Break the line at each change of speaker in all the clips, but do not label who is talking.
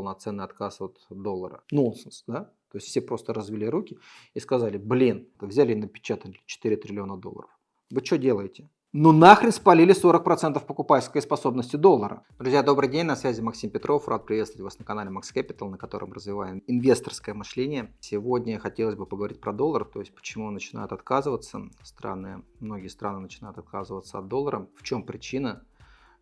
полноценный отказ от доллара. Нонсенс, да? То есть все просто развели руки и сказали, блин, взяли и напечатали 4 триллиона долларов. Вы что делаете? Ну нахрен спалили 40% покупательской способности доллара. Друзья, добрый день, на связи Максим Петров. Рад приветствовать вас на канале Max Capital, на котором развиваем инвесторское мышление. Сегодня хотелось бы поговорить про доллар, то есть почему начинают отказываться страны, многие страны начинают отказываться от доллара, в чем причина,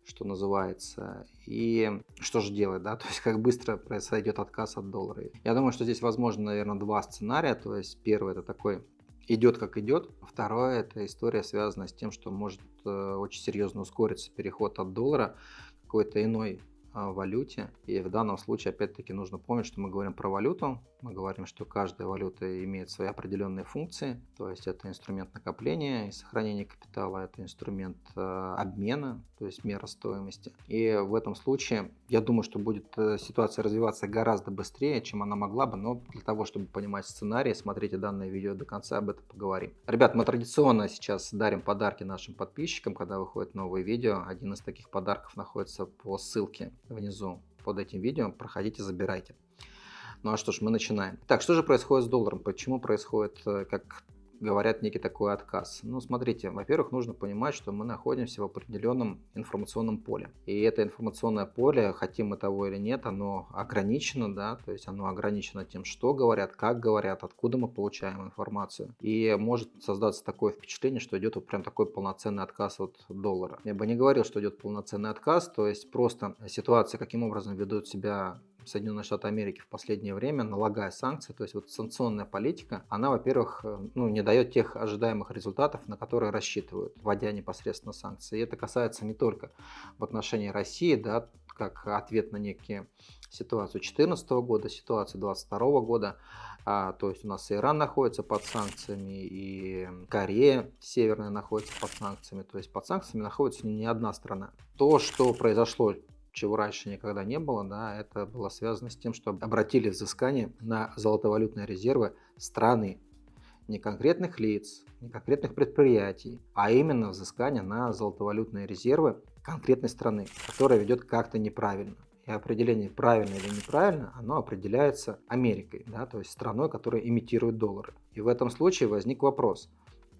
что называется, и что же делать, да, то есть как быстро произойдет отказ от доллара. Я думаю, что здесь возможно, наверное, два сценария, то есть первый это такой идет как идет. Второе, это история связана с тем, что может э, очень серьезно ускориться переход от доллара какой-то иной валюте. И в данном случае, опять-таки, нужно помнить, что мы говорим про валюту. Мы говорим, что каждая валюта имеет свои определенные функции. То есть это инструмент накопления и сохранения капитала, это инструмент э, обмена, то есть мера стоимости. И в этом случае, я думаю, что будет э, ситуация развиваться гораздо быстрее, чем она могла бы. Но для того, чтобы понимать сценарий, смотрите данное видео до конца, об этом поговорим. Ребят, мы традиционно сейчас дарим подарки нашим подписчикам, когда выходят новые видео. Один из таких подарков находится по ссылке внизу под этим видео. Проходите, забирайте. Ну а что ж, мы начинаем. Так, что же происходит с долларом? Почему происходит, э, как говорят, некий такой отказ? Ну, смотрите, во-первых, нужно понимать, что мы находимся в определенном информационном поле. И это информационное поле, хотим мы того или нет, оно ограничено, да, то есть оно ограничено тем, что говорят, как говорят, откуда мы получаем информацию. И может создаться такое впечатление, что идет вот прям такой полноценный отказ от доллара. Я бы не говорил, что идет полноценный отказ, то есть просто ситуация, каким образом ведут себя Соединенные Штаты Америки в последнее время, налагая санкции, то есть вот санкционная политика, она, во-первых, э, ну, не дает тех ожидаемых результатов, на которые рассчитывают, вводя непосредственно санкции. И это касается не только в отношении России, да, как ответ на некие ситуацию 2014 года, ситуацию 2022 года, а, то есть у нас Иран находится под санкциями, и Корея Северная находится под санкциями, то есть под санкциями находится не одна страна. То, что произошло чего раньше никогда не было, да, это было связано с тем, что обратили взыскание на золотовалютные резервы страны, не конкретных лиц, не конкретных предприятий, а именно взыскание на золотовалютные резервы конкретной страны, которая ведет как-то неправильно. И определение правильно или неправильно, оно определяется Америкой, да, то есть страной, которая имитирует доллары. И в этом случае возник вопрос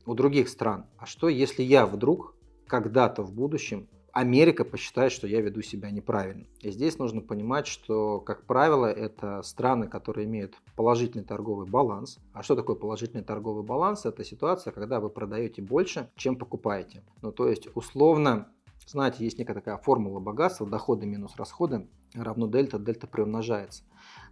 у других стран, а что если я вдруг когда-то в будущем Америка посчитает, что я веду себя неправильно. И здесь нужно понимать, что, как правило, это страны, которые имеют положительный торговый баланс. А что такое положительный торговый баланс? Это ситуация, когда вы продаете больше, чем покупаете. Ну, то есть, условно, знаете, есть некая такая формула богатства, доходы минус расходы равно дельта, дельта приумножается.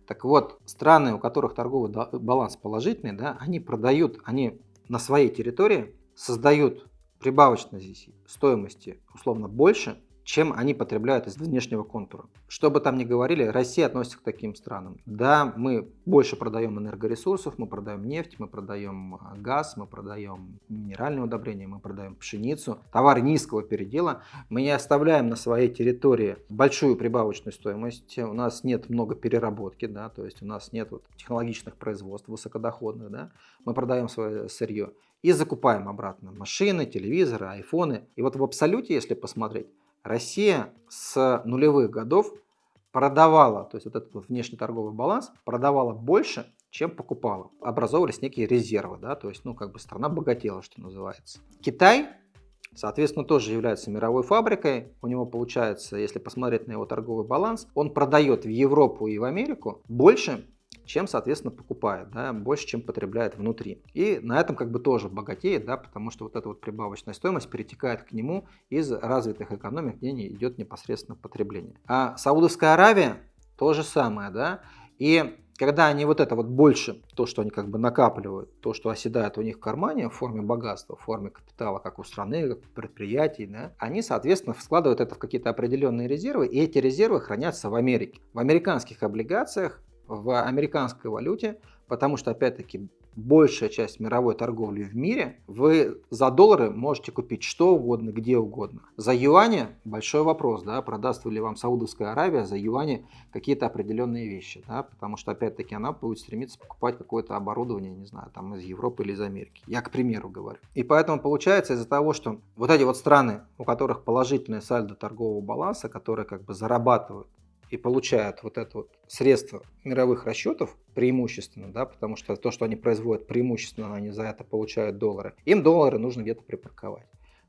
Так вот, страны, у которых торговый баланс положительный, да, они продают, они на своей территории создают прибавочной стоимости условно больше, чем они потребляют из внешнего контура. Что бы там ни говорили, Россия относится к таким странам. Да, мы больше продаем энергоресурсов, мы продаем нефть, мы продаем а, газ, мы продаем минеральные удобрения, мы продаем пшеницу, товар низкого передела. Мы не оставляем на своей территории большую прибавочную стоимость, у нас нет много переработки, да, то есть у нас нет вот технологичных производств высокодоходных, да, мы продаем свое сырье и закупаем обратно машины, телевизоры, айфоны. И вот в абсолюте, если посмотреть, Россия с нулевых годов продавала, то есть вот этот внешний торговый баланс, продавала больше, чем покупала. Образовывались некие резервы, да, то есть, ну, как бы страна богатела, что называется. Китай, соответственно, тоже является мировой фабрикой. У него получается, если посмотреть на его торговый баланс, он продает в Европу и в Америку больше, чем, соответственно, покупает, да, больше, чем потребляет внутри. И на этом как бы тоже богатеет, да, потому что вот эта вот прибавочная стоимость перетекает к нему из развитых экономик, где не идет непосредственно потребление. А Саудовская Аравия то же самое, да, и когда они вот это вот больше, то, что они как бы накапливают, то, что оседает у них в кармане в форме богатства, в форме капитала, как у страны, как у предприятий, да, они, соответственно, складывают это в какие-то определенные резервы, и эти резервы хранятся в Америке. В американских облигациях в американской валюте, потому что, опять-таки, большая часть мировой торговли в мире, вы за доллары можете купить что угодно, где угодно. За юани большой вопрос, да, продаст ли вам Саудовская Аравия за юани какие-то определенные вещи, да, потому что, опять-таки, она будет стремиться покупать какое-то оборудование, не знаю, там из Европы или из Америки. Я к примеру говорю. И поэтому получается из-за того, что вот эти вот страны, у которых положительное сальдо торгового баланса, которые как бы зарабатывают и получают вот это вот средство мировых расчетов преимущественно, да, потому что то, что они производят преимущественно, они за это получают доллары, им доллары нужно где-то припарковать.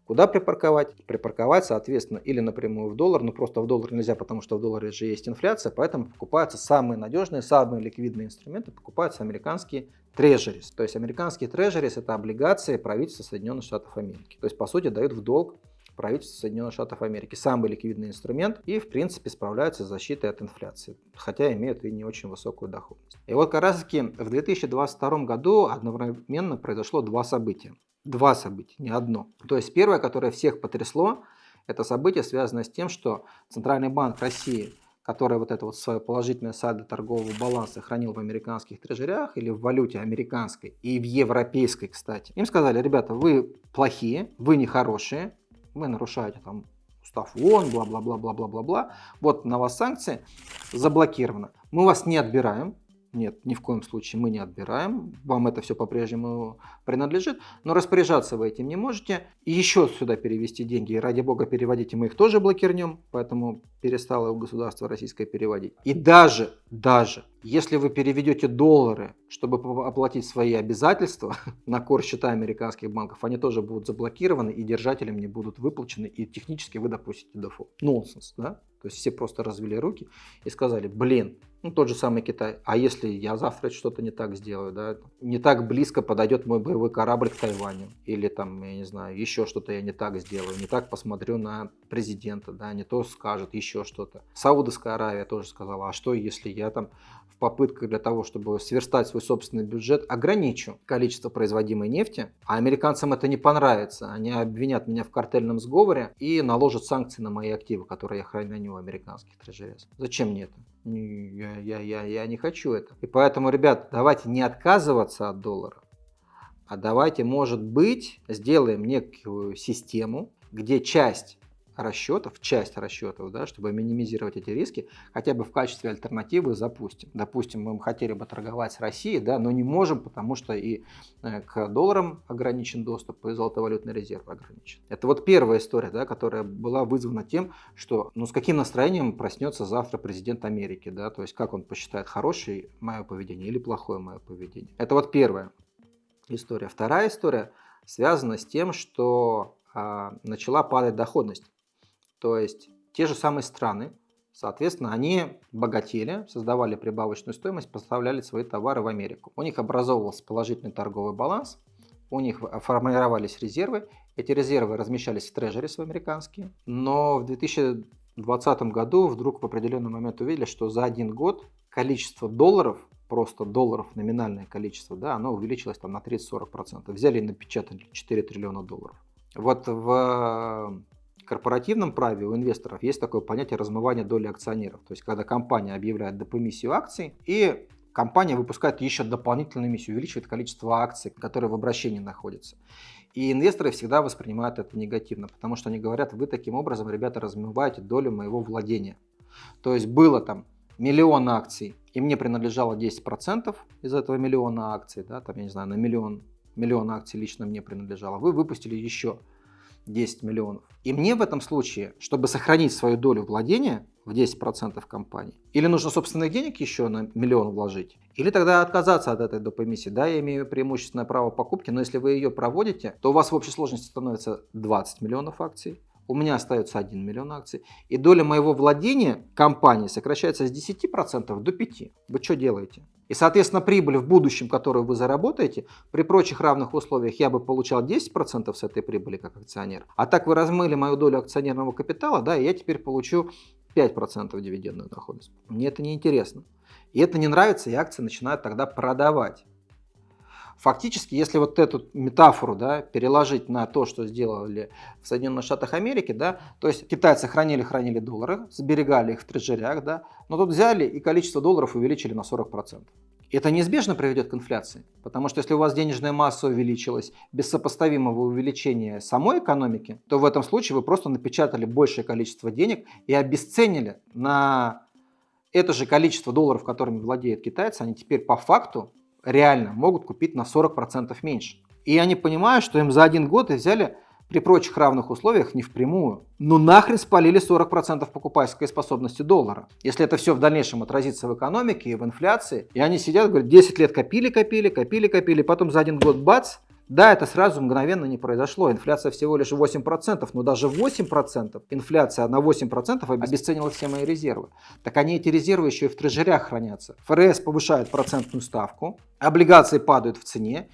Куда припарковать? Припарковать, соответственно, или напрямую в доллар, но просто в доллар нельзя, потому что в долларе же есть инфляция, поэтому покупаются самые надежные, самые ликвидные инструменты, покупаются американские трежерис. То есть американские трежерис это облигации правительства Соединенных Штатов Америки. То есть, по сути, дают в долг правительство Соединенных Штатов Америки. Самый ликвидный инструмент и, в принципе, справляются с защитой от инфляции, хотя имеют и не очень высокую доходность. И вот как раз таки в 2022 году одновременно произошло два события два события, не одно. То есть первое, которое всех потрясло, это событие связано с тем, что Центральный банк России, который вот это вот свое положительное сальдо торгового баланса хранил в американских трежерях или в валюте американской и в европейской, кстати, им сказали, ребята, вы плохие, вы нехорошие, вы нарушаете там устав ООН, бла-бла-бла-бла-бла-бла-бла, вот на вас санкции заблокировано. Мы вас не отбираем, нет, ни в коем случае мы не отбираем. Вам это все по-прежнему принадлежит. Но распоряжаться вы этим не можете. И еще сюда перевести деньги. И ради бога переводите, мы их тоже блокирнем. Поэтому перестало государство российское переводить. И даже, даже, если вы переведете доллары, чтобы оплатить свои обязательства на кор счета американских банков, они тоже будут заблокированы и держателям не будут выплачены. И технически вы допустите дефолт. Нонсенс, да? То есть все просто развели руки и сказали, блин, ну, тот же самый Китай. А если я завтра что-то не так сделаю, да, не так близко подойдет мой боевой корабль к Тайваню, или там, я не знаю, еще что-то я не так сделаю, не так посмотрю на президента, да, не то скажет, еще что-то. Саудовская Аравия тоже сказала, а что если я там в попытках для того, чтобы сверстать свой собственный бюджет, ограничу количество производимой нефти, а американцам это не понравится, они обвинят меня в картельном сговоре и наложат санкции на мои активы, которые я храню у американских трежерез. Зачем мне это? Я, я, я, я не хочу это. И поэтому, ребят, давайте не отказываться от доллара, а давайте, может быть, сделаем некую систему, где часть расчетов, часть расчетов, да, чтобы минимизировать эти риски, хотя бы в качестве альтернативы запустим. Допустим, мы хотели бы торговать с Россией, да, но не можем, потому что и э, к долларам ограничен доступ, и золотовалютный резерв ограничен. Это вот первая история, да, которая была вызвана тем, что ну, с каким настроением проснется завтра президент Америки, да, то есть как он посчитает хорошее мое поведение или плохое мое поведение. Это вот первая история. Вторая история связана с тем, что а, начала падать доходность. То есть те же самые страны, соответственно, они богатели, создавали прибавочную стоимость, поставляли свои товары в Америку. У них образовывался положительный торговый баланс, у них формировались резервы, эти резервы размещались в трежерис американские, но в 2020 году вдруг в определенный момент увидели, что за один год количество долларов, просто долларов, номинальное количество, да, оно увеличилось там на 30-40%. Взяли и напечатали 4 триллиона долларов. Вот в корпоративном праве у инвесторов есть такое понятие размывания доли акционеров. То есть, когда компания объявляет депомиссию акций и компания выпускает еще дополнительную эмиссию, увеличивает количество акций, которые в обращении находятся. И инвесторы всегда воспринимают это негативно, потому что они говорят, вы таким образом, ребята, размываете долю моего владения. То есть было там миллион акций, и мне принадлежало 10% из этого миллиона акций, да, там, я не знаю, на миллион, миллион акций лично мне принадлежало, вы выпустили еще 10 миллионов. И мне в этом случае, чтобы сохранить свою долю владения в 10% компании, или нужно собственных денег еще на миллион вложить, или тогда отказаться от этой доп. эмиссии. Да, я имею преимущественное право покупки, но если вы ее проводите, то у вас в общей сложности становится 20 миллионов акций, у меня остается 1 миллион акций, и доля моего владения компании сокращается с 10% до 5%. Вы что делаете? И, соответственно, прибыль в будущем, которую вы заработаете, при прочих равных условиях я бы получал 10% с этой прибыли как акционер. А так вы размыли мою долю акционерного капитала, да, и я теперь получу 5% дивидендную доходность. Мне это не интересно. И это не нравится, и акции начинают тогда продавать. Фактически, если вот эту метафору да, переложить на то, что сделали в Соединенных Штатах Америки, да, то есть китайцы хранили-хранили доллары, сберегали их в трежерях, да, но тут взяли и количество долларов увеличили на 40%. Это неизбежно приведет к инфляции, потому что если у вас денежная масса увеличилась без сопоставимого увеличения самой экономики, то в этом случае вы просто напечатали большее количество денег и обесценили на это же количество долларов, которыми владеют китайцы, они теперь по факту реально могут купить на 40% меньше. И они понимают, что им за один год взяли при прочих равных условиях не впрямую. Ну нахрен спалили 40% покупательской способности доллара. Если это все в дальнейшем отразится в экономике и в инфляции, и они сидят, говорят, 10 лет копили, копили, копили, копили, потом за один год бац, да, это сразу мгновенно не произошло. Инфляция всего лишь 8%, но даже 8%, инфляция на 8% обесценила все мои резервы. Так они эти резервы еще и в трежерях хранятся. ФРС повышает процентную ставку, облигации падают в цене.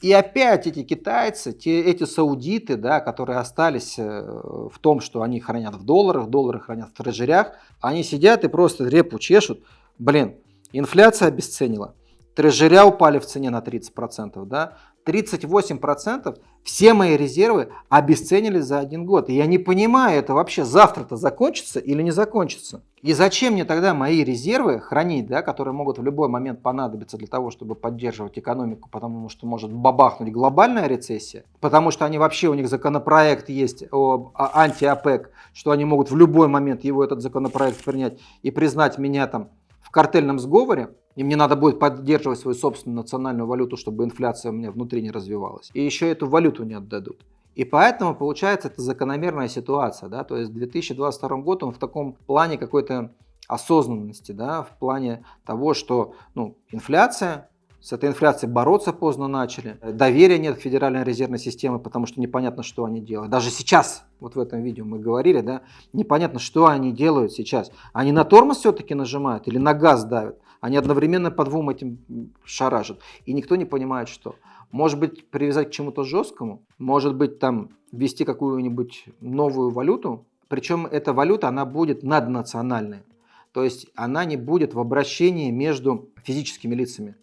И опять эти китайцы, те, эти саудиты, да, которые остались э, в том, что они хранят в долларах, доллары хранят в трежерях, они сидят и просто репу чешут. Блин, инфляция обесценила, трежеря упали в цене на 30%, да, 38% все мои резервы обесценились за один год. И я не понимаю, это вообще завтра-то закончится или не закончится. И зачем мне тогда мои резервы хранить, да, которые могут в любой момент понадобиться для того, чтобы поддерживать экономику, потому что может бабахнуть глобальная рецессия, потому что они вообще, у них законопроект есть о, о анти-ОПЕК, что они могут в любой момент его, этот законопроект принять и признать меня там в картельном сговоре, и мне надо будет поддерживать свою собственную национальную валюту, чтобы инфляция у меня внутри не развивалась. И еще эту валюту не отдадут. И поэтому получается это закономерная ситуация. Да? То есть 2022 год он в таком плане какой-то осознанности, да, в плане того, что ну, инфляция, с этой инфляцией бороться поздно начали. Доверия нет к Федеральной резервной системе, потому что непонятно, что они делают. Даже сейчас, вот в этом видео мы говорили, да, непонятно, что они делают сейчас. Они на тормоз все-таки нажимают или на газ давят. Они одновременно по двум этим шаражат. И никто не понимает, что. Может быть, привязать к чему-то жесткому, может быть, там ввести какую-нибудь новую валюту. Причем эта валюта, она будет наднациональная. То есть она не будет в обращении между физическими лицами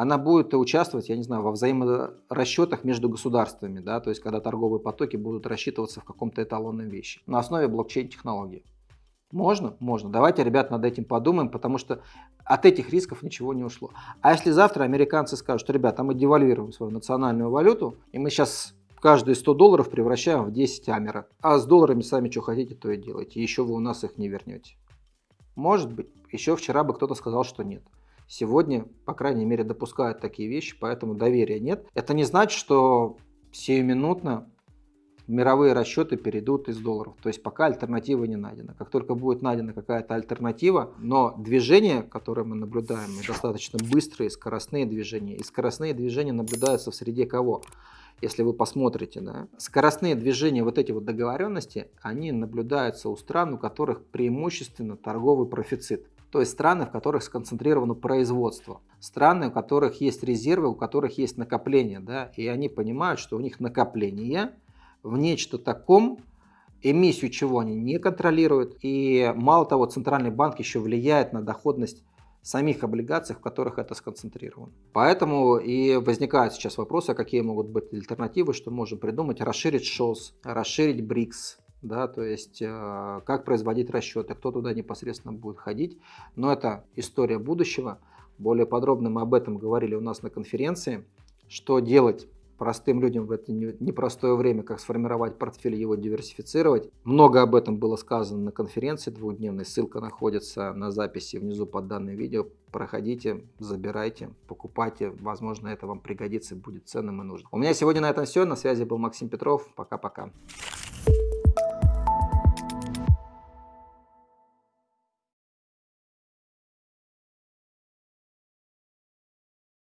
она будет участвовать, я не знаю, во взаиморасчетах между государствами, да, то есть когда торговые потоки будут рассчитываться в каком-то эталонном вещи на основе блокчейн-технологии. Можно? Можно. Давайте, ребят, над этим подумаем, потому что от этих рисков ничего не ушло. А если завтра американцы скажут, что, ребята, мы девальвируем свою национальную валюту, и мы сейчас каждые 100 долларов превращаем в 10 амера, а с долларами сами что хотите, то и делайте, еще вы у нас их не вернете. Может быть. Еще вчера бы кто-то сказал, что нет. Сегодня, по крайней мере, допускают такие вещи, поэтому доверия нет. Это не значит, что сиюминутно мировые расчеты перейдут из долларов. То есть пока альтернатива не найдена. Как только будет найдена какая-то альтернатива, но движения, которые мы наблюдаем, достаточно быстрые, скоростные движения. И скоростные движения наблюдаются в среде кого? Если вы посмотрите, да, скоростные движения, вот эти вот договоренности, они наблюдаются у стран, у которых преимущественно торговый профицит. То есть страны, в которых сконцентрировано производство. Страны, у которых есть резервы, у которых есть накопления. Да? И они понимают, что у них накопление в нечто таком, эмиссию чего они не контролируют. И мало того, Центральный банк еще влияет на доходность самих облигаций, в которых это сконцентрировано. Поэтому и возникают сейчас вопросы, какие могут быть альтернативы, что можем придумать, расширить ШОС, расширить БРИКС, да, то есть э, как производить расчеты, кто туда непосредственно будет ходить. Но это история будущего. Более подробно мы об этом говорили у нас на конференции. Что делать простым людям в это непростое время, как сформировать портфель, его диверсифицировать. Много об этом было сказано на конференции двухдневной. Ссылка находится на записи внизу под данным видео. Проходите, забирайте, покупайте. Возможно, это вам пригодится, будет ценным и нужным. У меня сегодня на этом все. На связи был Максим Петров. Пока-пока.